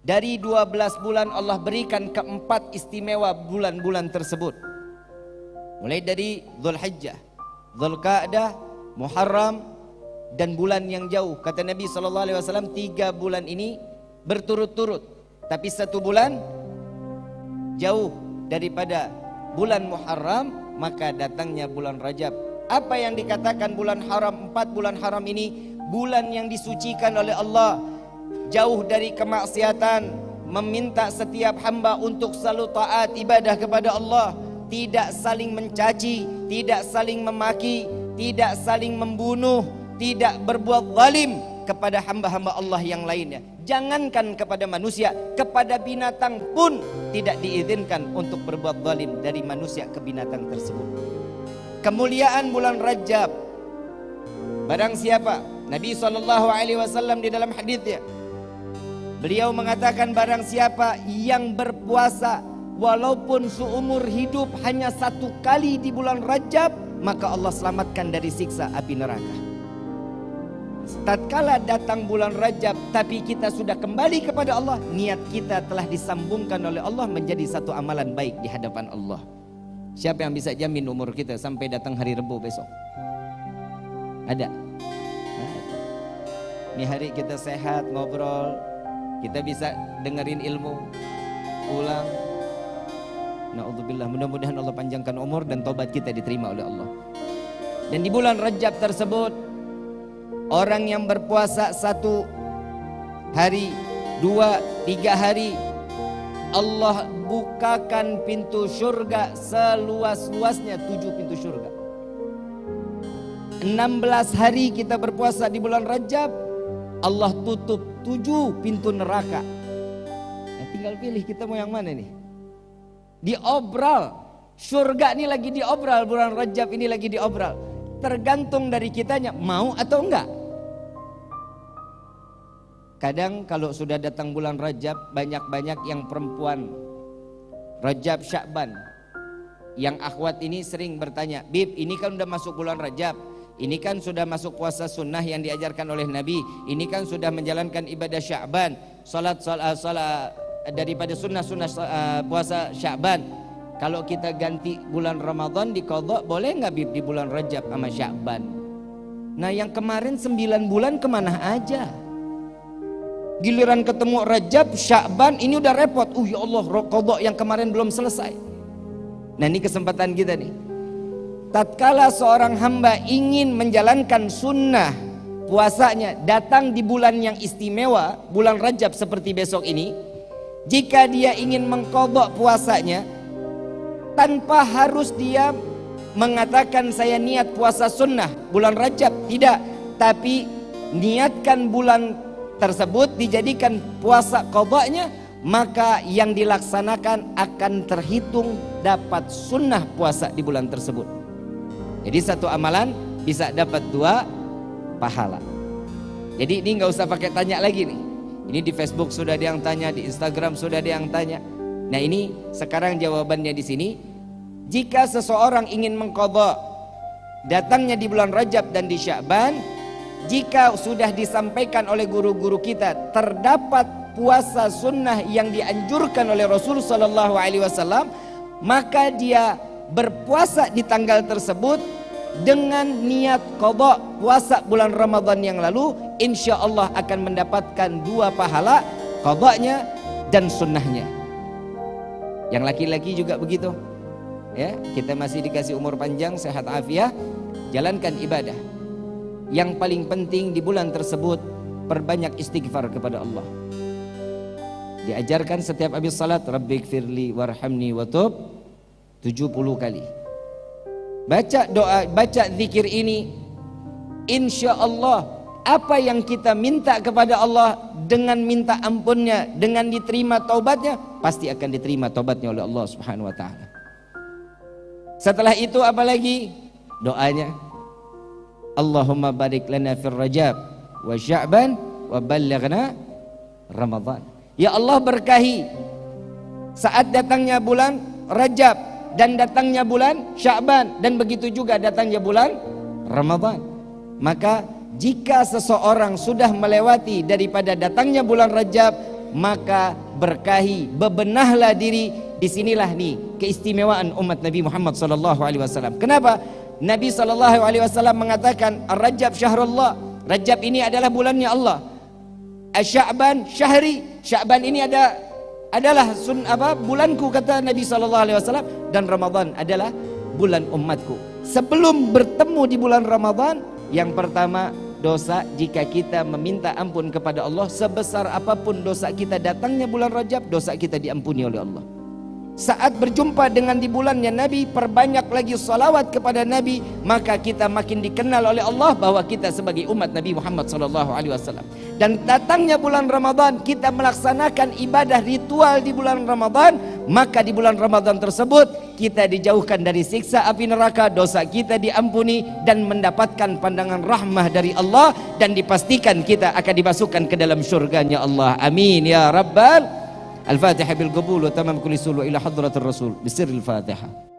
Dari 12 bulan Allah berikan keempat istimewa bulan-bulan tersebut. Mulai dari Zulhijjah, Zulqa'dah, Muharram dan bulan yang jauh. Kata Nabi SAW, tiga bulan ini berturut-turut. Tapi satu bulan jauh daripada bulan Muharram, maka datangnya bulan Rajab. Apa yang dikatakan bulan haram, empat bulan haram ini, bulan yang disucikan oleh Allah, jauh dari kemaksiatan, meminta setiap hamba untuk selalu taat ibadah kepada Allah, tidak saling mencaci, tidak saling memaki, tidak saling membunuh, tidak berbuat zalim kepada hamba-hamba Allah yang lainnya. Jangankan kepada manusia, kepada binatang pun tidak diizinkan untuk berbuat zalim dari manusia ke binatang tersebut. Kemuliaan bulan Rajab. Barang siapa? Nabi SAW di dalam hadisnya Beliau mengatakan barang siapa yang berpuasa walaupun seumur hidup hanya satu kali di bulan Rajab maka Allah selamatkan dari siksa api neraka. Tatkala datang bulan Rajab tapi kita sudah kembali kepada Allah, niat kita telah disambungkan oleh Allah menjadi satu amalan baik di hadapan Allah. Siapa yang bisa jamin umur kita sampai datang hari Rebu besok? Ada. Ini hari kita sehat, ngobrol, kita bisa dengerin ilmu, ulang. Nauzubillah, mudah-mudahan Allah panjangkan umur dan tobat kita diterima oleh Allah. Dan di bulan Rajab tersebut, orang yang berpuasa satu hari, dua, tiga hari, Allah bukakan pintu surga seluas-luasnya tujuh pintu surga. 16 hari kita berpuasa di bulan Rajab, Allah tutup tujuh pintu neraka. Nah, tinggal pilih kita mau yang mana nih? Diobral. Surga ini lagi diobral, bulan Rajab ini lagi diobral. Tergantung dari kitanya mau atau enggak. Kadang kalau sudah datang bulan Rajab banyak-banyak yang perempuan Rajab Syakban yang akhwat ini sering bertanya, "Bib, ini kan udah masuk bulan Rajab. Ini kan sudah masuk puasa sunnah yang diajarkan oleh Nabi. Ini kan sudah menjalankan ibadah Sya'ban, salat salat, salat daripada sunnah-sunnah uh, puasa Sya'ban. Kalau kita ganti bulan Ramadan di kodok boleh nggak bib di bulan Rajab sama Sya'ban? Nah yang kemarin 9 bulan ke mana aja? Giliran ketemu Rajab, Sya'ban ini udah repot. Uh ya Allah, kodok yang kemarin belum selesai. Nah ini kesempatan kita nih tatkala seorang hamba ingin menjalankan sunnah puasanya datang di bulan yang istimewa bulan Rajab seperti besok ini jika dia ingin mengkodok puasanya tanpa harus dia mengatakan saya niat puasa sunnah bulan Rajab tidak. Tapi niatkan bulan tersebut dijadikan puasa kodoknya maka yang dilaksanakan akan terhitung dapat sunnah puasa di bulan tersebut jadi satu amalan bisa dapat dua pahala. Jadi ini nggak usah pakai tanya lagi nih. Ini di Facebook sudah ada yang tanya, di Instagram sudah ada yang tanya. Nah ini sekarang jawabannya di sini. Jika seseorang ingin mengkodok datangnya di bulan Rajab dan di Sya'ban, jika sudah disampaikan oleh guru-guru kita terdapat puasa sunnah yang dianjurkan oleh Rasul Sallallahu Alaihi Wasallam, maka dia berpuasa di tanggal tersebut dengan niat kodok puasa bulan Ramadan yang lalu insya Allah akan mendapatkan dua pahala kodoknya dan sunnahnya. Yang laki-laki juga begitu ya. Kita masih dikasih umur panjang sehat afiat jalankan ibadah. Yang paling penting di bulan tersebut perbanyak istighfar kepada Allah. Diajarkan setiap habis salat rabbik firli warhamni watub 70 kali. Baca doa, baca zikir ini insya Allah apa yang kita minta kepada Allah dengan minta ampunnya, dengan diterima taubatnya, pasti akan diterima taubatnya oleh Allah Subhanahu wa taala. Setelah itu apa lagi? Doanya Allahumma barik lana fir Rajab wa Sya'ban wa ballighna Ramadan. Ya Allah berkahi saat datangnya bulan Rajab dan datangnya bulan Sya'ban dan begitu juga datangnya bulan Ramadan. Maka jika seseorang sudah melewati daripada datangnya bulan Rajab maka berkahi bebenahlah diri. Di sinilah nih keistimewaan umat Nabi Muhammad sallallahu alaihi wasallam. Kenapa? Nabi sallallahu alaihi wasallam mengatakan Rajab syahrullah. Rajab ini adalah bulannya Allah. Sya'ban syahri. Sya'ban ini ada adalah sun apa bulanku kata Nabi sallallahu alaihi wasallam dan Ramadan adalah bulan umatku. Sebelum bertemu di bulan Ramadan, yang pertama dosa jika kita meminta ampun kepada Allah sebesar apa pun dosa kita datangnya bulan Rajab, dosa kita diampuni oleh Allah. Saat berjumpa dengan di bulannya Nabi Perbanyak lagi salawat kepada Nabi Maka kita makin dikenal oleh Allah Bahwa kita sebagai umat Nabi Muhammad SAW Dan datangnya bulan Ramadan Kita melaksanakan ibadah ritual di bulan Ramadan Maka di bulan Ramadan tersebut Kita dijauhkan dari siksa api neraka Dosa kita diampuni Dan mendapatkan pandangan rahmah dari Allah Dan dipastikan kita akan dimasukkan ke dalam syurganya Allah. Amin ya Rabbal الفاتحة بالقبول وتمام كل سول إلى حضرة الرسول بسر الفاتحة.